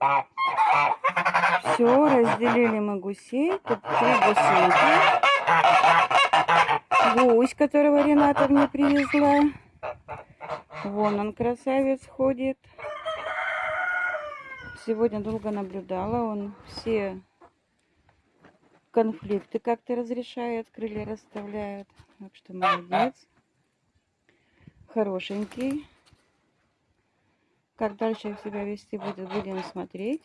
Все, разделили мы гусей. Тут три гусейки. Гусь, которого Рената мне привезла. Вон он, красавец, ходит. Сегодня долго наблюдала. Он все конфликты как-то разрешает, крылья расставляет. Так что молодец. Хорошенький. Как дальше себя вести будет, будем смотреть.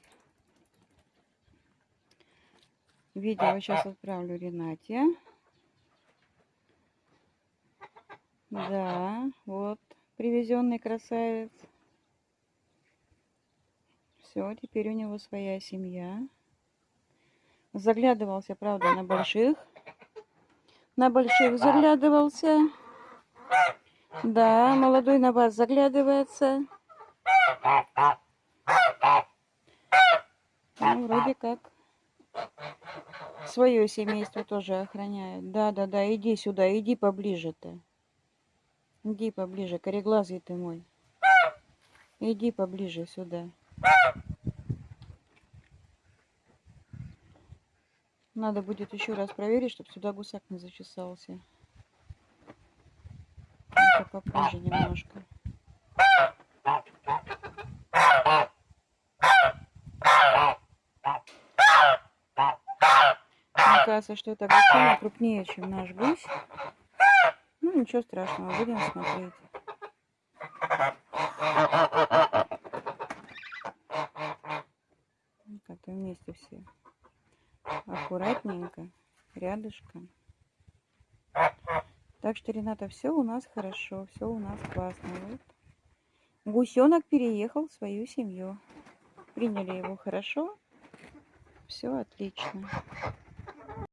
Видео сейчас отправлю Ренате. Да, вот привезенный красавец. Все, теперь у него своя семья. Заглядывался, правда, на больших. На больших заглядывался. Да, молодой на вас заглядывается. Ну, вроде как свое семейство тоже охраняет. Да, да, да, иди сюда, иди поближе-то. Иди поближе, кореглазый ты мой. Иди поближе сюда. Надо будет еще раз проверить, чтобы сюда гусак не зачесался. Это попозже немножко. Кажется, что это гусиня крупнее, чем наш гусь. Ну, ничего страшного, будем смотреть. Как-то вместе все. Аккуратненько, рядышком. Так что, Рената, все у нас хорошо, все у нас классно. Вот. Гусенок переехал в свою семью. Приняли его хорошо. Все отлично.